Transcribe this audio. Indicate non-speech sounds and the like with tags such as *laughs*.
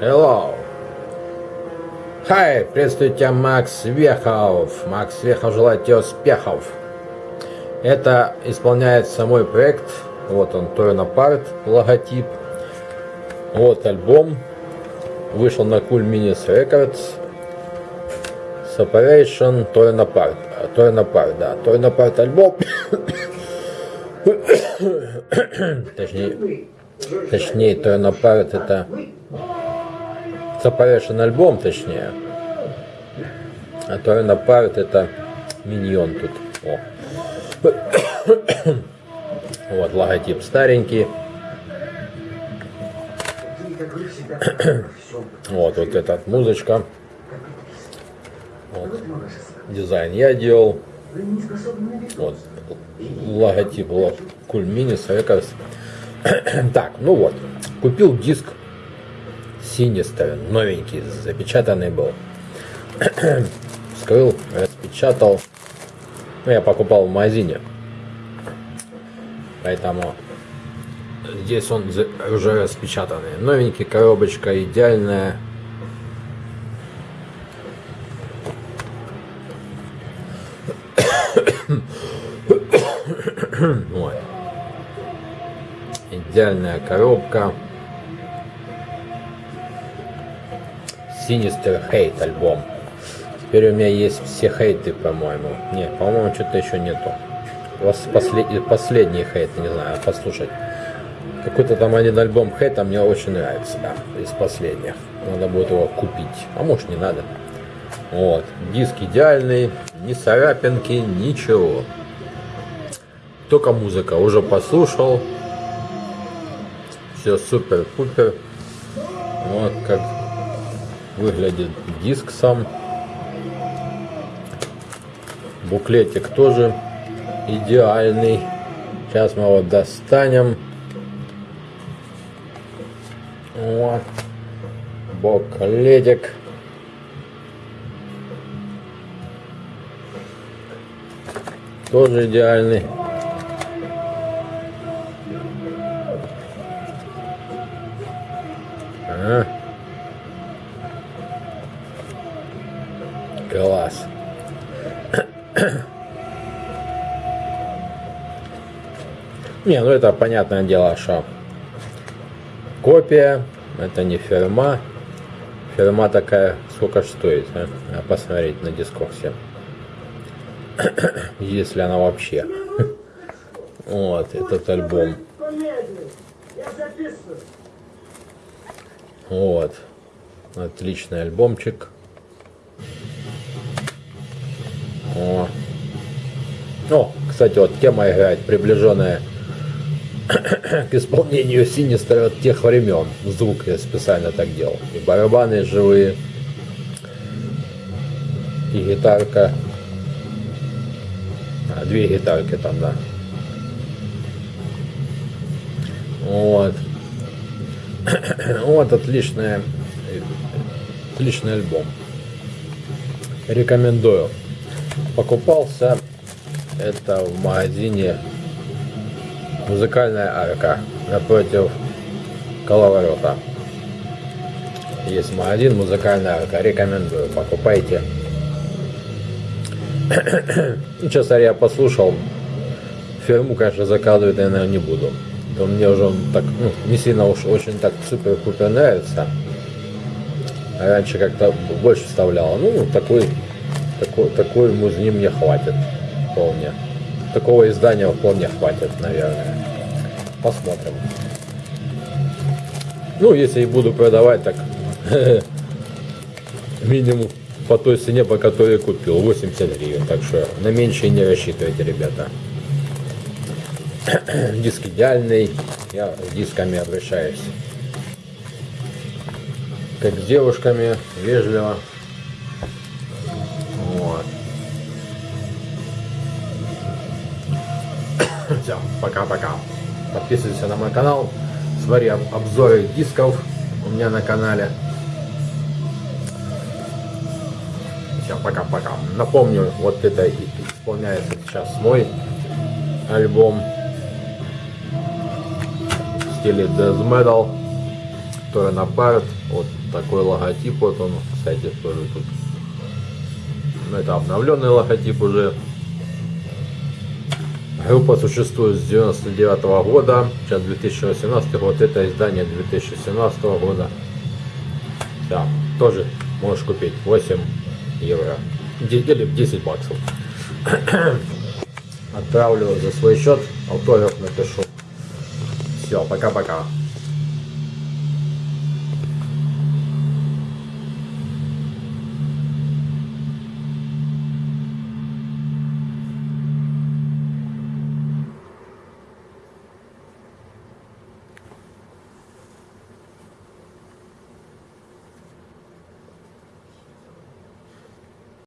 Hello. Hi, приветствую тебя, Макс Вехов. Макс Вехов желает тебе успехов. Это исполняется мой проект. Вот он, Торнапарт, логотип. Вот альбом. Вышел на Cool Minis Records. Separation Торнапарт. Торнапарт, да. Торнапарт альбом. *coughs* Точнее, точнее, Торнапарт это Separation альбом, точнее. А Торнапарт это миньон тут. О. *coughs* Вот логотип старенький. *coughs* Вот, вот эта музычка. Вот. Дизайн я делал. Вот. Логотип Cool Minis Records. *coughs* Так, ну вот. Купил диск Sinister, новенький, запечатанный был. *clears throat* Вскрыл, распечатал. Ну, я покупал в магазине. Поэтому здесь он уже распечатанный. Новенький, коробочка идеальная. *clears throat* Вот. Идеальная коробка. Sinister Hate альбом. Теперь у меня есть все хейты, по-моему. Не, по-моему, что-то еще нету. Послед... Последний хейт, не знаю, послушать. Какой-то там один альбом хейта мне очень нравится, да, из последних. Надо будет его купить. А может не надо. Вот. Диск идеальный, ни царапинки, ничего. Только музыка. Уже послушал. Все супер-пупер. Вот как выглядит диск сам. Буклетик тоже идеальный. Сейчас мы его достанем. Вот. Буклетик. Тоже идеальный. А. Не, ну это понятное дело, что копия, это не фирма. Фирма такая, сколько стоит, а? посмотреть на дискорсе. *coughs* Если она вообще. *laughs* Вот, этот альбом. Вот. Отличный альбомчик. О. О, кстати, вот тема играет приближенная *coughs* к исполнению Синистера от тех времен. Звук я специально так делал. И барабаны живые, и гитарка. А, две гитарки там, да. Вот. *coughs* Вот отличная, отличный альбом. Рекомендую. Покупался это в магазине Музыкальная арка напротив коловорота. Есть магазин Музыкальная арка. Рекомендую. Покупайте. *coughs* честно, я послушал. Фирму, конечно, заказывать, наверное, не буду то мне уже так, ну, не сильно уж очень так супер-пупер нравится. А раньше как-то больше вставляла. Ну, такой, такой, такой музни мне хватит вполне. Такого издания вполне хватит, наверное. Посмотрим. Ну, если и буду продавать, так *laughs* минимум по той цене, по которой купил, 80 гривен. Так что на меньше не рассчитывайте, ребята. *clears throat* Диск идеальный. Я с дисками обращаюсь. Как с девушками, вежливо. Все, пока-пока. Подписывайся на мой канал. Смотри обзоры дисков у меня на канале. Все, пока-пока. Напомню, вот это исполняется сейчас мой альбом стиле death metal, который на парт, вот Такой логотип, вот он, кстати, тоже тут. Ну, Это обновленный логотип уже. Группа существует с 99 года, сейчас 2018 год, это издание 2017 года. Да, тоже можешь купить 8 евро. Или 10 баксов. Отправлю за свой счет, автограф напишу. Все, пока-пока.